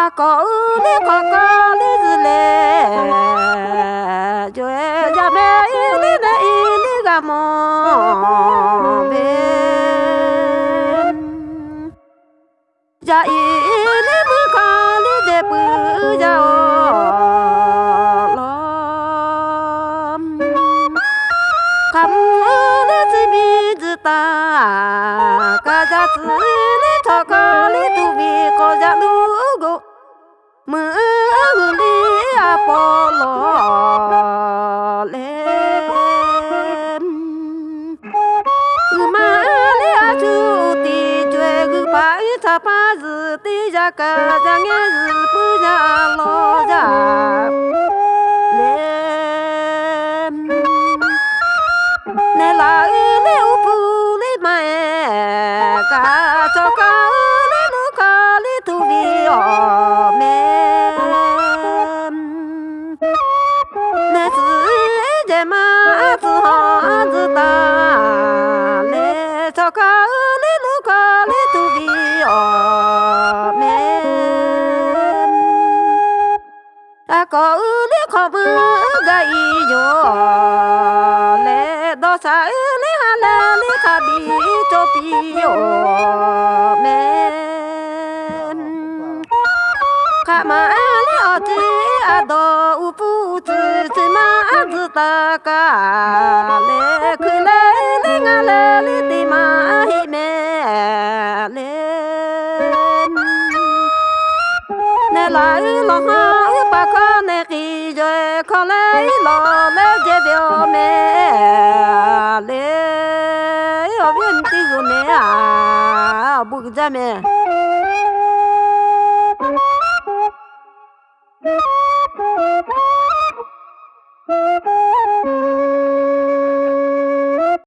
có ko lê li zile jo e ja me li na i li ga mo be ja i li bu ka li de bu ja o lo kam li zi bi zi ta ka ja zi li to ka li tu bi ko ja lu mưa li a po lo le ma li a chu ti jue gu pa i ta pa zi ti ja ka ja nge lo ja nè u ca cho ca nè nu ca nè tu vi ta có nè khó bư gai yo le do sa le ha le le ka bi cho pi yo me ka ma le mà ti a do u pu ti ti ma zi ta ka le